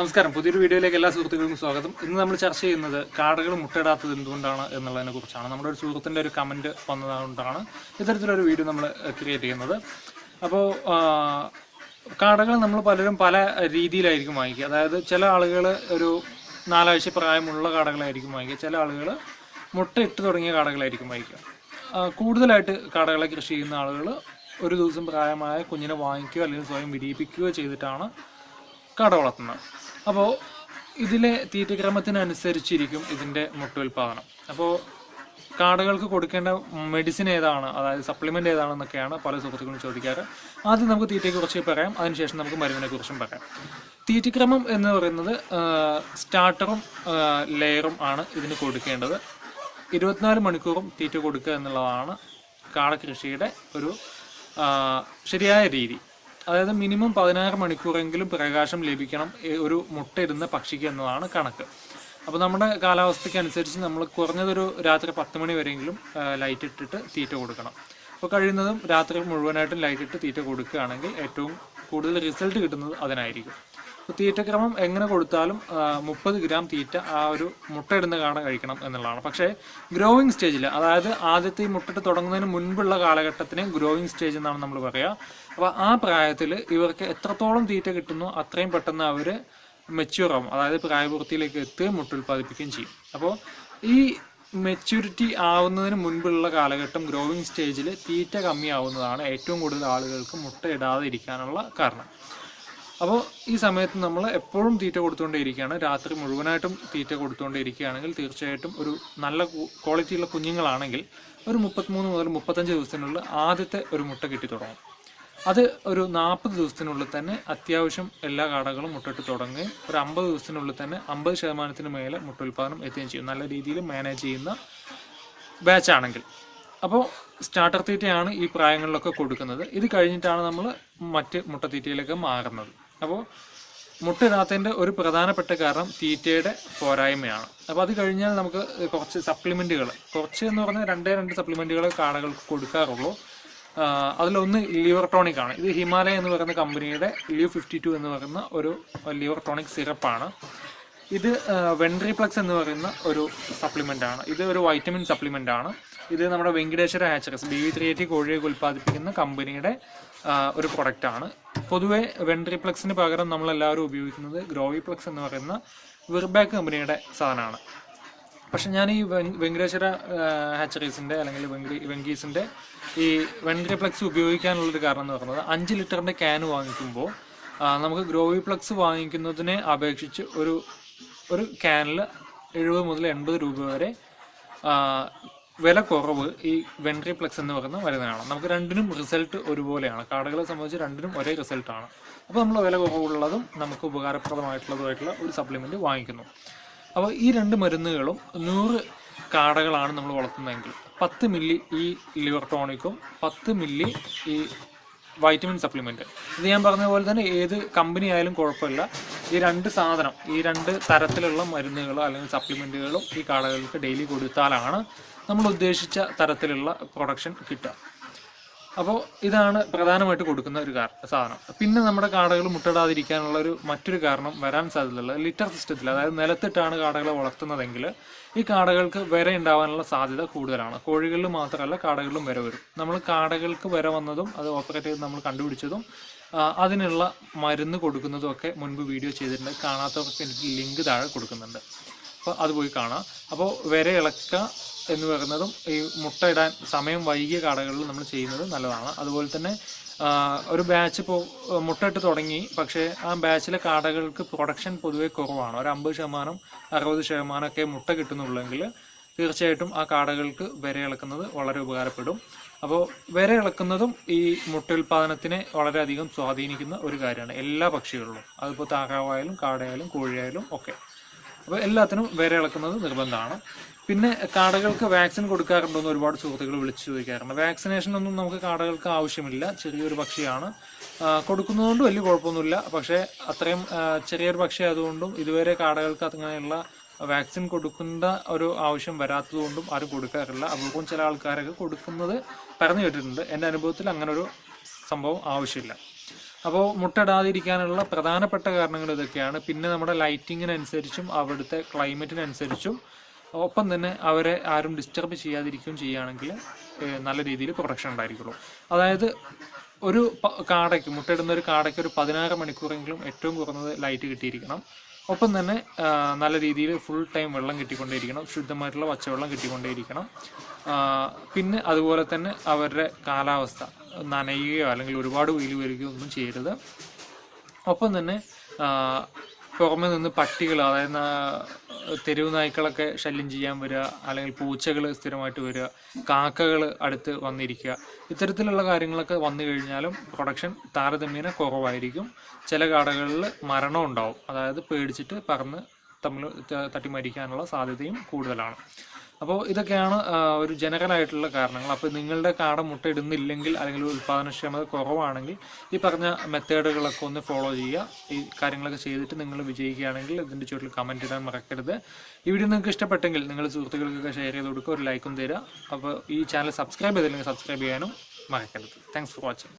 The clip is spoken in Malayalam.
നമസ്കാരം. പുതിയൊരു വീഡിയോയിലേക്ക് എല്ലാ സുഹൃത്തുക്കൾക്കും സ്വാഗതം. ഇന്ന് നമ്മൾ ചർച്ച ചെയ്യുന്നത് കാടകൾ മുട്ടയിടാത്തത് എന്തുകൊണ്ടാണ് എന്നുള്ളതിനെ കുറിച്ചാണ്. നമ്മുടെ ഒരു സുഹൃത്തിന്റെ ഒരു കമന്റ് വന്നതുകൊണ്ടാണ് ഇത്തരത്തിലൊരു വീഡിയോ നമ്മൾ ക്രിയേറ്റ് ചെയ്യുന്നത്. അപ്പോൾ കാടകൾ നമ്മൾ പലരും പല രീതിയിലായിരിക്കും വാങ്ങിക്കുക. അതായത് ചില ആളുകൾ ഒരു നാലാഴ്ച പ്രായമുള്ള കാടകളായിരിക്കും വാങ്ങിക്കുക. ചില ആളുകൾ മുട്ട ഇട്ട് തുടങ്ങിയ കാടകളായിരിക്കും വാങ്ങിക്കുക. കൂടുതലായിട്ട് കാടകളെ കൃഷി ചെയ്യുന്ന ആളുകൾ ഒരു ദിവസം പ്രായമായ കുഞ്ഞിനെ വാങ്ങിക്കുകയോ അല്ലെങ്കിൽ സ്വയം വിരിയിപ്പിക്കുകയോ ചെയ്തിട്ടാണ് കട വളർത്തുന്നത്. അപ്പോൾ ഇതിലെ തീറ്റക്രമത്തിനനുസരിച്ചിരിക്കും ഇതിന്റെ മുട്ട ഉൽപ്പാദനം അപ്പോൾ കാടകൾക്ക് കൊടുക്കേണ്ട മെഡിസിൻ ഏതാണ്? അതായത് സപ്ലിമെന്റ് ഏതാണെന്നൊക്കെയാണ് പല സുഹൃത്തുക്കളും ചോദിക്കാറ്. ആദ്യം നമുക്ക് തീറ്റയെക്കുറിച്ച് പറയാം. അതിനുശേഷം നമുക്ക് മരുന്നിനെ കുറിച്ചും പറയാം. തീറ്റക്രമം എന്ന് പറയുന്നത് സ്റ്റാർട്ടറും ലെയറും ആണ് ഇതിന് കൊടുക്കേണ്ടത്. ഇരുപത്തിനാല് മണിക്കൂറും തീറ്റ കൊടുക്കുക എന്നുള്ളതാണ് കാടകൃഷിയുടെ ഒരു ശരിയായ രീതി. അതായത് മിനിമം പതിനാറ് മണിക്കൂറെങ്കിലും പ്രകാശം ലഭിക്കണം ഒരു മുട്ടയിടുന്ന പക്ഷിക്ക് എന്നതാണ് കണക്ക്. അപ്പോൾ നമ്മുടെ കാലാവസ്ഥയ്ക്ക് അനുസരിച്ച് നമ്മൾ കുറഞ്ഞതൊരു രാത്രി പത്ത് മണി വരെയെങ്കിലും ലൈറ്റ് ഇട്ടിട്ട് തീറ്റ കൊടുക്കണം. അപ്പോൾ കഴിയുന്നതും രാത്രി മുഴുവനായിട്ടും ലൈറ്റ് ഇട്ട് തീറ്റ കൊടുക്കുകയാണെങ്കിൽ ഏറ്റവും കൂടുതൽ റിസൾട്ട് കിട്ടുന്നത് അതിനായിരിക്കും. അപ്പോൾ തീറ്റക്രമം എങ്ങനെ കൊടുത്താലും മുപ്പത് ഗ്രാം തീറ്റ ആ ഒരു മുട്ടയിടുന്ന കാണാൻ കഴിക്കണം എന്നുള്ളതാണ്. പക്ഷേ ഗ്രോയിങ് സ്റ്റേജിൽ അതായത് ആദ്യത്തെ ഈ മുട്ടിട്ട് തുടങ്ങുന്നതിന് മുൻപുള്ള കാലഘട്ടത്തിന് ഗ്രോയിങ് സ്റ്റേജ് എന്നാണ് നമ്മൾ പറയുക അപ്പോൾ ആ പ്രായത്തിൽ ഇവർക്ക് എത്രത്തോളം തീറ്റ കിട്ടുന്നു അത്രയും പെട്ടെന്ന് അവർ മെച്യൂർ ആവും. അതായത് പ്രായപൂർത്തിയിലേക്ക് എത്തുകയും മുട്ട ഉൽപ്പാദിപ്പിക്കുകയും ചെയ്യും. അപ്പോൾ ഈ മെച്യൂരിറ്റി ആവുന്നതിന് മുൻപുള്ള കാലഘട്ടം ഗ്രോയിങ് സ്റ്റേജിൽ തീറ്റ കമ്മിയാവുന്നതാണ് ഏറ്റവും കൂടുതൽ ആളുകൾക്ക് മുട്ട ഇടാതെ ഇരിക്കാനുള്ള കാരണം. അപ്പോൾ ഈ സമയത്ത് നമ്മൾ എപ്പോഴും തീറ്റ കൊടുത്തുകൊണ്ടേ ഇരിക്കുകയാണ് രാത്രി മുഴുവനായിട്ടും തീറ്റ കൊടുത്തുകൊണ്ടേ ഇരിക്കുകയാണെങ്കിൽ തീർച്ചയായിട്ടും ഒരു നല്ല ക്വാളിറ്റിയുള്ള കുഞ്ഞുങ്ങളാണെങ്കിൽ ഒരു മുപ്പത്തിമൂന്ന് മുതൽ മുപ്പത്തഞ്ച് ദിവസത്തിനുള്ളിൽ ആദ്യത്തെ ഒരു മുട്ട കിട്ടി തുടങ്ങും. അത് ഒരു നാൽപ്പത് ദിവസത്തിനുള്ളിൽ തന്നെ അത്യാവശ്യം എല്ലാ കാടകളും മുട്ടിട്ട് തുടങ്ങുകയും ഒരു അമ്പത് ദിവസത്തിനുള്ളിൽ തന്നെ അമ്പത് ശതമാനത്തിന് മേലെ മുട്ട ഉൽപ്പാദനം എത്തുകയും ചെയ്യും. നല്ല രീതിയിൽ മാനേജ് ചെയ്യുന്ന ബാച്ചാണെങ്കിൽ അപ്പോൾ സ്റ്റാർട്ടർ തീറ്റയാണ് ഈ പ്രായങ്ങളിലൊക്കെ കൊടുക്കുന്നത്. ഇത് കഴിഞ്ഞിട്ടാണ് നമ്മൾ മറ്റ് മുട്ട മുട്ടത്തീറ്റയിലേക്ക് മാറുന്നത്. അപ്പോൾ മുട്ടയിടാത്തതിന്റെ ഒരു പ്രധാനപ്പെട്ട കാരണം തീറ്റയുടെ പോരായ്മയാണ്. അപ്പോൾ അത് കഴിഞ്ഞാൽ നമുക്ക് കുറച്ച് സപ്ലിമെന്റുകൾ കുറച്ച് എന്ന് പറഞ്ഞാൽ രണ്ടേ രണ്ട് സപ്ലിമെന്റുകൾ കാടകൾക്ക് കൊടുക്കാറുള്ളൂ. അതിലൊന്ന് ലിവർ ടോണിക് ആണ്. ഇത് ഹിമാലയ എന്ന് പറയുന്ന കമ്പനിയുടെ ലിവ് ഫിഫ്റ്റി ടു എന്ന് പറയുന്ന ഒരു ലിവർ ടോണിക് സിറപ്പാണ്. ഇത് വെൻട്രിപ്ലക്സ് എന്ന് പറയുന്ന ഒരു സപ്ലിമെന്റ് ആണ്. ഇത് ഒരു വൈറ്റമിൻ സപ്ലിമെന്റ് ആണ്. ഇത് നമ്മുടെ Venkateshwara hatcheries B V three eighty കോഴിയൊക്കെ ഉൽപ്പാദിപ്പിക്കുന്ന കമ്പനിയുടെ ഒരു പ്രൊഡക്റ്റാണ് പൊതുവെ വെൻട്രിപ്ലക്സിന് പകരം നമ്മൾ എല്ലാവരും ഉപയോഗിക്കുന്നത് ഗ്രോവിപ്ലക്സ് എന്ന് പറയുന്ന വിർബാക്ക് കമ്പനിയുടെ സാധനമാണ്. പക്ഷെ ഞാൻ ഈ വെങ്- വെങ്കടേശ്വര ഹാച്ചറീസിന്റെ അല്ലെങ്കിൽ വെങ്കി വെങ്കീസിന്റെ ഈ വെൻട്രിപ്ലക്സ് ഉപയോഗിക്കാനുള്ളൊരു കാരണം എന്ന് പറയുന്നത് അഞ്ച് ലിറ്ററിന്റെ ക്യാൻ വാങ്ങിക്കുമ്പോൾ നമുക്ക് ഗ്രോവിപ്ലക്സ് വാങ്ങിക്കുന്നതിനെ അപേക്ഷിച്ച് ഒരു ഒരു ക്യാനിൽ എഴുപത് മുതൽ എൺപത് രൂപ വരെ വില കുറവ് ഈ വെൻട്രിപ്ലക്സ് എന്ന് പറയുന്ന മരുന്നിനാണ്. നമുക്ക് രണ്ടിനും റിസൾട്ട് ഒരുപോലെയാണ്. കാർഡുകളെ സംബന്ധിച്ച് രണ്ടിനും ഒരേ റിസൾട്ടാണ്. അപ്പോൾ നമ്മൾ വില കുറവുള്ളതും നമുക്ക് ഉപകാരപ്രദമായിട്ടുള്ളതുമായിട്ടുള്ള ഒരു സപ്ലിമെന്റ് വാങ്ങിക്കുന്നു. അപ്പോൾ ഈ രണ്ട് മരുന്നുകളും നൂറ് കാടകളാണ് നമ്മൾ വളർത്തുന്നതെങ്കിൽ പത്ത് മില്ലി ഈ ലിവർ ടോണിക്കും പത്ത് മില്ലി ഈ വൈറ്റമിൻ സപ്ലിമെന്റ് ഇത് ഞാൻ പറഞ്ഞ പോലെ തന്നെ ഏത് കമ്പനി ആയാലും കുഴപ്പമില്ല. ഈ രണ്ട് സാധനം ഈ രണ്ട് തരത്തിലുള്ള മരുന്നുകളോ അല്ലെങ്കിൽ സപ്ലിമെന്റുകളും ഈ കാടകൾക്ക് ഡെയിലി കൊടുത്താലാണ് നമ്മൾ ഉദ്ദേശിച്ച തരത്തിലുള്ള പ്രൊഡക്ഷൻ കിട്ടുക. അപ്പോൾ ഇതാണ് പ്രധാനമായിട്ട് കൊടുക്കുന്ന ഒരു സാധനം. പിന്നെ നമ്മുടെ കാടകൾ മുട്ടയിടാതിരിക്കാനുള്ള ഒരു മറ്റൊരു കാരണം വരാൻ സാധ്യതയുള്ള ലിറ്റർ സിസ്റ്റത്തിൽ അതായത് നിലത്തിട്ടാണ് കാടകളെ വളർത്തുന്നതെങ്കിൽ ഈ കാടകൾക്ക് വിര ഉണ്ടാവാനുള്ള സാധ്യത കൂടുതലാണ്. കോഴികളിൽ മാത്രമല്ല കാടകളിലും വിര വരും. നമ്മൾ കാടകൾക്ക് വിര വന്നതും അത് ഓപ്പറേറ്റ് ചെയ്ത് നമ്മൾ കണ്ടുപിടിച്ചതും അതിനുള്ള മരുന്ന് കൊടുക്കുന്നതും ഒക്കെ മുൻപ് വീഡിയോ ചെയ്തിട്ടുണ്ട്. കാണാത്തവർക്ക് എനിക്ക് ലിങ്ക് താഴെ കൊടുക്കുന്നുണ്ട്. അപ്പോൾ അത് പോയി കാണാം. അപ്പോൾ വിര ഇളക്കുക എന്ന് പറയുന്നതും ഈ ഇടാൻ സമയം വൈകിയ കാടകളിൽ നമ്മൾ ചെയ്യുന്നത് നല്ലതാണ്. അതുപോലെ തന്നെ ഒരു ബാച്ച് ഇപ്പോൾ മുട്ടയിട്ട് തുടങ്ങി. പക്ഷേ ആ ബാച്ചിലെ കാടകൾക്ക് പ്രൊഡക്ഷൻ പൊതുവെ കുറവാണ്. ഒരു അമ്പത് ശതമാനം അറുപത് ശതമാനമൊക്കെ മുട്ട കിട്ടുന്നുള്ളെങ്കിൽ തീർച്ചയായിട്ടും ആ കാടകൾക്ക് വിര ഇളക്കുന്നത് വളരെ ഉപകാരപ്പെടും. അപ്പോൾ വിര ഇളക്കുന്നതും ഈ മുട്ട ഉൽപ്പാദനത്തിനെ വളരെയധികം സ്വാധീനിക്കുന്ന ഒരു കാര്യമാണ്. എല്ലാ പക്ഷികളിലും. അതിപ്പോൾ താറാവായാലും കാടയായാലും കോഴിയായാലും ഒക്കെ. അപ്പോൾ എല്ലാത്തിനും വേറെ ഇളക്കുന്നത് നിർബന്ധമാണ്. പിന്നെ കാടകൾക്ക് വാക്സിൻ കൊടുക്കാറുണ്ടോ എന്ന് ഒരുപാട് സുഹൃത്തുക്കൾ വിളിച്ചു ചോദിക്കാറുണ്ട്. വാക്സിനേഷൻ ഒന്നും നമുക്ക് കാടകൾക്ക് ആവശ്യമില്ല. ചെറിയൊരു പക്ഷിയാണ്. കൊടുക്കുന്നതുകൊണ്ട് വലിയ കുഴപ്പമൊന്നുമില്ല. പക്ഷേ അത്രയും ചെറിയൊരു പക്ഷി ആയതുകൊണ്ടും ഇതുവരെ കാടകൾക്ക് അങ്ങനെയുള്ള വാക്സിൻ കൊടുക്കേണ്ട ഒരു ആവശ്യം വരാത്തതുകൊണ്ടും ആരും കൊടുക്കാറില്ല. അപൂർവം ചില ആൾക്കാരൊക്കെ കൊടുക്കുന്നത് പറഞ്ഞു കേട്ടിട്ടുണ്ട്. എന്റെ അനുഭവത്തിൽ അങ്ങനെ ഒരു സംഭവം ആവശ്യമില്ല. അപ്പോൾ മുട്ടടാതിരിക്കാനുള്ള പ്രധാനപ്പെട്ട കാരണങ്ങൾ ഇതൊക്കെയാണ്. പിന്നെ നമ്മുടെ ലൈറ്റിങ്ങിനനുസരിച്ചും അവിടുത്തെ ക്ലൈമറ്റിനനുസരിച്ചും ഒപ്പം തന്നെ അവരെ ആരും ഡിസ്റ്റർബ് ചെയ്യാതിരിക്കുകയും ചെയ്യുകയാണെങ്കിൽ നല്ല രീതിയിൽ പ്രൊട്ടക്ഷൻ ഉണ്ടായിരിക്കുള്ളൂ. അതായത് ഒരു കാടയ്ക്ക് മുട്ടയിടുന്ന ഒരു കാടയ്ക്ക് ഒരു പതിനാറ് മണിക്കൂറെങ്കിലും ഏറ്റവും കുറഞ്ഞത് ലൈറ്റ് കിട്ടിയിരിക്കണം. ഒപ്പം തന്നെ നല്ല രീതിയിൽ ഫുൾ ടൈം വെള്ളം കിട്ടിക്കൊണ്ടേയിരിക്കണം ശുദ്ധമായിട്ടുള്ള പച്ചവെള്ളം കിട്ടിക്കൊണ്ടേയിരിക്കണം. പിന്നെ അതുപോലെ തന്നെ അവരുടെ കാലാവസ്ഥ നനയുകയോ അല്ലെങ്കിൽ ഒരുപാട് വെയിൽ വരികയോ ഒന്നും ചെയ്യരുത്. ഒപ്പം തന്നെ പുറമെ നിന്ന് പട്ടികൾ അതായത് തെരുവ് നായ്ക്കളൊക്കെ ശല്യം ചെയ്യാൻ വരിക അല്ലെങ്കിൽ പൂച്ചകൾ സ്ഥിരമായിട്ട് വരിക കാക്കകൾ അടുത്ത് വന്നിരിക്കുക. ഇത്തരത്തിലുള്ള കാര്യങ്ങളൊക്കെ വന്നു കഴിഞ്ഞാലും പ്രൊഡക്ഷൻ താരതമ്യേന കുറവായിരിക്കും. ചില കാടകളിൽ മരണം ഉണ്ടാവും. അതായത് പേടിച്ചിട്ട് പറന്ന് തമ്മിൽ തട്ടി മരിക്കാനുള്ള സാധ്യതയും കൂടുതലാണ്. അപ്പോൾ ഇതൊക്കെയാണ് ഒരു ജനറൽ ആയിട്ടുള്ള കാരണങ്ങൾ. അപ്പോൾ നിങ്ങളുടെ കാട മുട്ട ഇടുന്നില്ലെങ്കിൽ അല്ലെങ്കിൽ ഉൽപ്പാദനക്ഷമത കുറവാണെങ്കിൽ ഈ പറഞ്ഞ മെത്തേഡുകളൊക്കെ ഒന്ന് ഫോളോ ചെയ്യുക. ഈ കാര്യങ്ങളൊക്കെ ചെയ്തിട്ട് നിങ്ങൾ വിജയിക്കുകയാണെങ്കിൽ ഇതിന്റെ ചുവട്ടിൽ കമന്റ് ഇടാൻ മറക്കരുത്. ഈ വീഡിയോ നിങ്ങൾക്ക് ഇഷ്ടപ്പെട്ടെങ്കിൽ നിങ്ങൾ സുഹൃത്തുക്കൾക്കൊക്കെ ഷെയർ ചെയ്ത് കൊടുക്കുക ഒരു ലൈക്കും തരിക. അപ്പോൾ ഈ ചാനൽ സബ്സ്ക്രൈബ് ചെയ്തില്ലെങ്കിൽ സബ്സ്ക്രൈബ് ചെയ്യാനും മറക്കരുത്. Thanks for watching